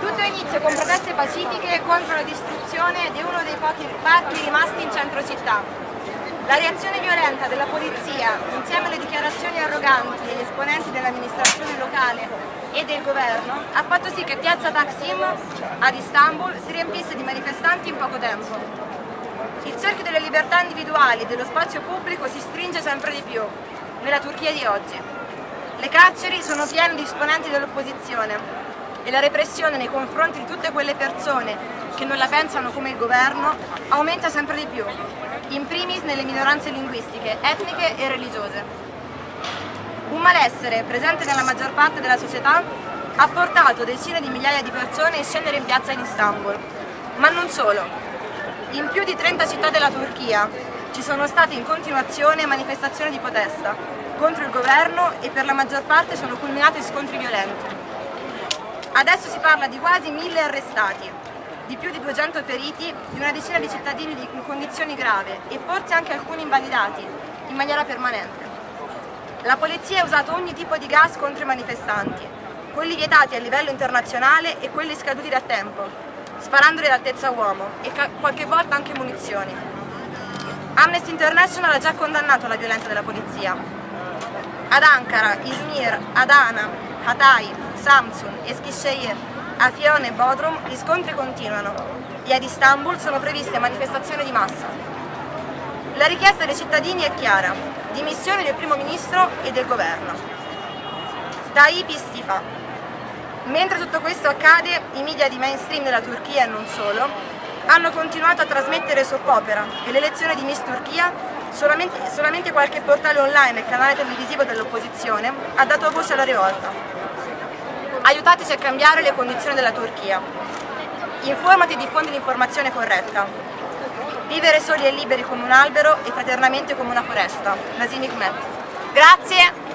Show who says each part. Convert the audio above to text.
Speaker 1: Tutto inizia con proteste pacifiche contro la distruzione di uno dei pochi parchi rimasti in centro città. La reazione violenta della polizia, insieme alle dichiarazioni arroganti degli esponenti dell'amministrazione locale e del governo, ha fatto sì che Piazza Taksim ad Istanbul si riempisse di manifestanti in poco tempo. Il cerchio delle libertà individuali e dello spazio pubblico si stringe sempre di più nella Turchia di oggi. Le carceri sono piene di esponenti dell'opposizione e la repressione nei confronti di tutte quelle persone che non la pensano come il governo aumenta sempre di più, in primis nelle minoranze linguistiche, etniche e religiose. Un malessere presente nella maggior parte della società ha portato decine di migliaia di persone a scendere in piazza in Istanbul. Ma non solo, in più di 30 città della Turchia ci sono state in continuazione manifestazioni di protesta contro il governo e per la maggior parte sono culminate scontri violenti. Adesso si parla di quasi mille arrestati, di più di 200 feriti, di una decina di cittadini in condizioni gravi e forse anche alcuni invalidati, in maniera permanente. La polizia ha usato ogni tipo di gas contro i manifestanti, quelli vietati a livello internazionale e quelli scaduti da tempo, sparandoli all'altezza uomo e qualche volta anche munizioni. Amnesty International ha già condannato la violenza della polizia. Ad Ankara, Izmir, Adana, Hatay, Samsun, Eskişehir, Afione e Bodrum gli scontri continuano e ad Istanbul sono previste manifestazioni di massa. La richiesta dei cittadini è chiara, dimissioni del primo ministro e del governo. Tayyip Istifa, Mentre tutto questo accade, i media di mainstream della Turchia e non solo hanno continuato a trasmettere soppopera e l'elezione di Miss Turchia solamente, solamente qualche portale online e canale televisivo dell'opposizione ha dato voce alla rivolta. Aiutateci a cambiare le condizioni della Turchia. Informati e diffondi l'informazione corretta. Vivere soli e liberi come un albero e fraternamente come una foresta. Nasim Hikmet. Grazie!